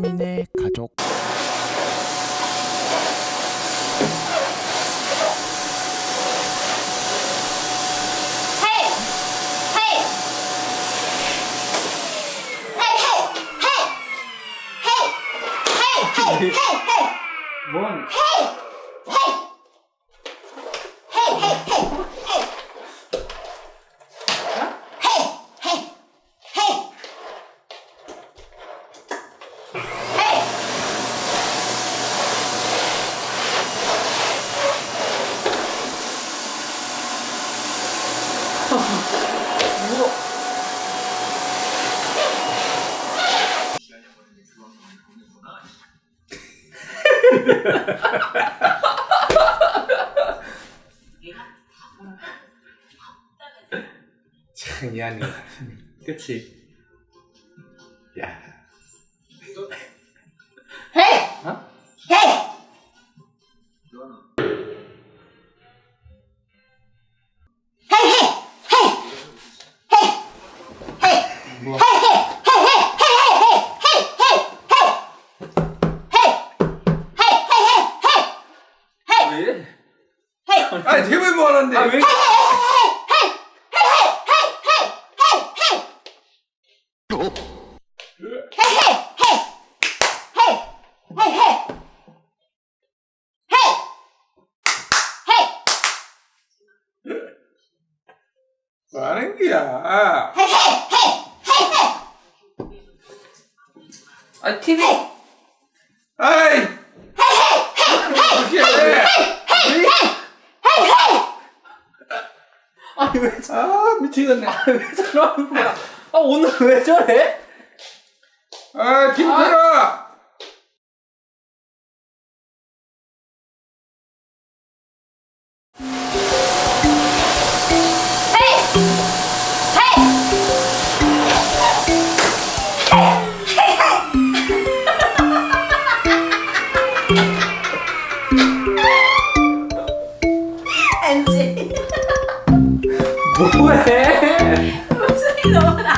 3인의 가족. 뭔? 헤이! 참 미안해 그치 야 헤이! 어? 헤이! 헤이! 헤이! 헤이! 헤이! 아니 대회 뭐 하는데? 아 왜? 뭐 하는 거야? 아 TV 아이! 어떻게 해? 아니 왜 저- 아 미치겠네. 왜 저러는 거야 아 오늘 왜 저래? 아 김태라. 엔지 不会，不是你怎么拿